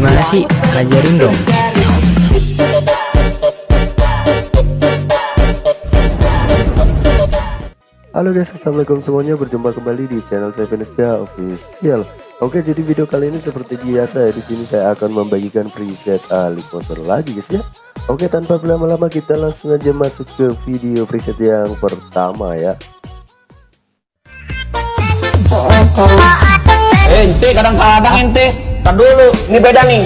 Gimana sih? Ajarin dong. Halo guys, assalamualaikum semuanya. Berjumpa kembali di channel saya Venesia Official. Oke, jadi video kali ini seperti biasa ya. Di sini saya akan membagikan preset Ali motor lagi guys ya. Oke, tanpa berlama-lama kita langsung aja masuk ke video preset yang pertama ya. Ente kadang-kadang ente. Tar dulu, ini beda nih.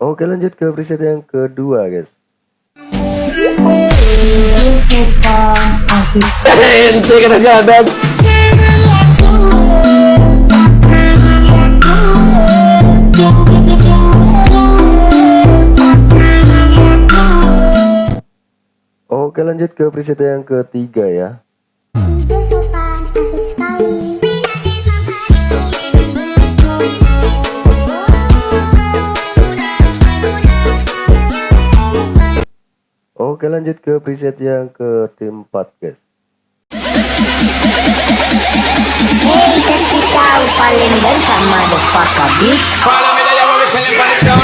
Oke, lanjut ke preset yang kedua guys. Ente kadang-kadang. Lanjut ke preset yang ketiga ya. Oke, lanjut ke preset yang keempat guys. Hey, kasih tahu paling ganteng motherfucker bitch Follow me, there, what we selling for the sound.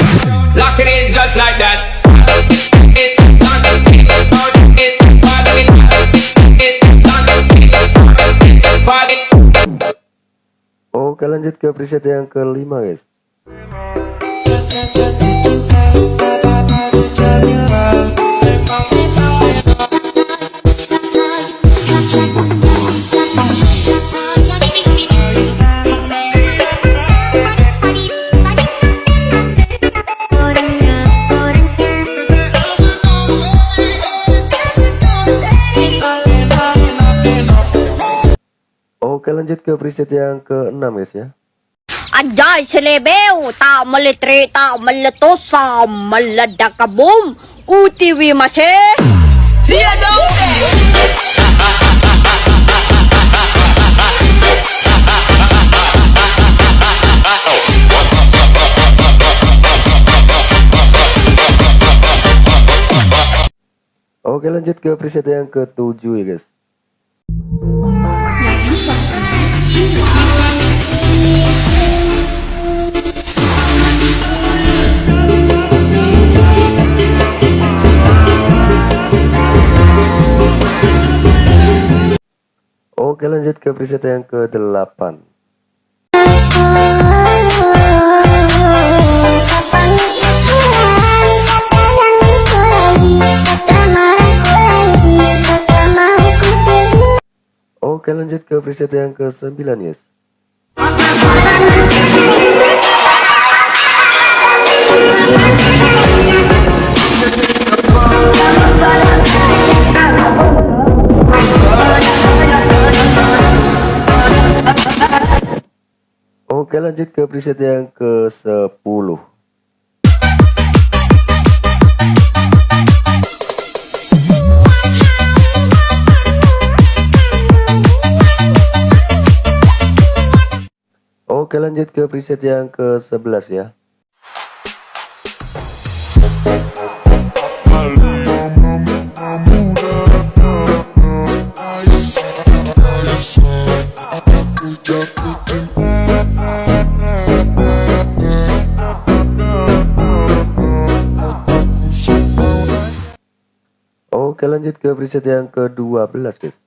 Locking it just like that. Oke, lanjut ke preset yang kelima guys. Oke, lanjut ke preset yang keenam guys ya. Anjay selebeu tak melitri tak meletusa meledak kabum utiwi masih Oke, lanjut ke preset yang ketujuh ya guys. Oke lanjut ke preset yang ke-8 Oke lanjut ke preset yang ke-9 yes. Oke lanjut ke preset yang ke-10 Oke lanjut ke preset yang ke-11 ya Oke lanjut ke preset yang ke-12 guys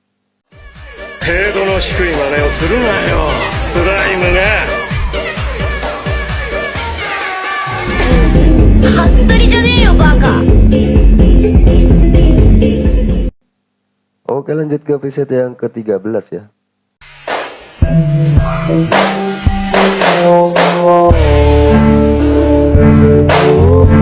程度の低い真似をするなよスライムが 服部じゃねえよバカ Oke lanjut ke preset yang ke-13 ya Oke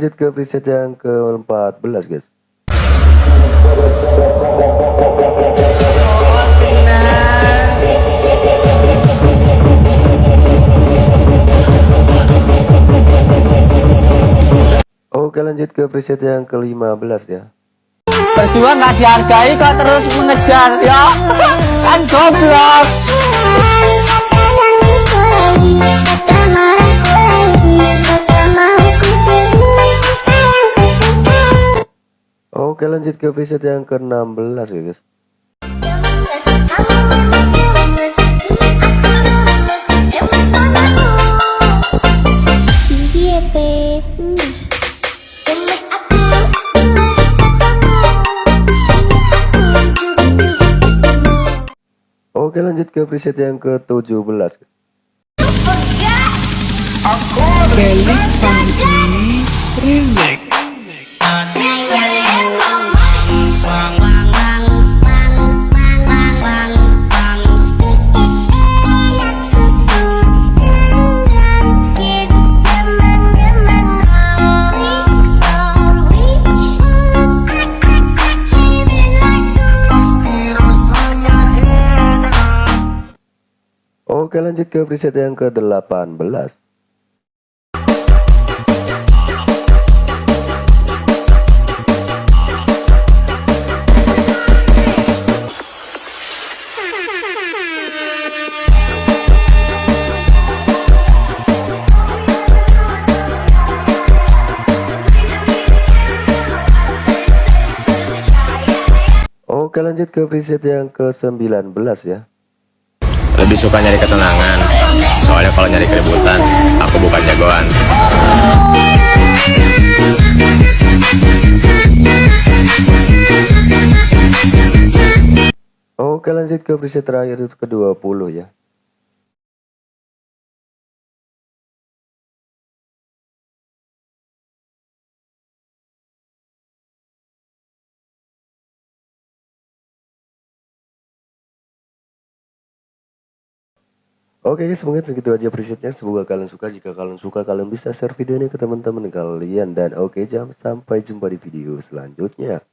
Lanjut ke preset yang ke-14 guys. Oke lanjut ke preset yang ke-15 ya. Berjuang nggak dihargai kok terus mengejar ya. Kan goblok Oke lanjut ke preset yang ke-16 ya guys. Oke lanjut ke preset yang ke-17 guys. Oke lanjut ke preset yang ke-18 Oke lanjut ke preset yang ke-19 ya Lebih suka nyari ketenangan. Soalnya kalau nyari keributan Aku bukan jagoan. Oke lanjut ke preset terakhir itu ke-20 ya Oke guys, mungkin segitu aja presetnya. Semoga kalian suka. Jika kalian suka, kalian bisa share video ini ke teman-teman kalian. Dan oke, jam sampai jumpa di video selanjutnya.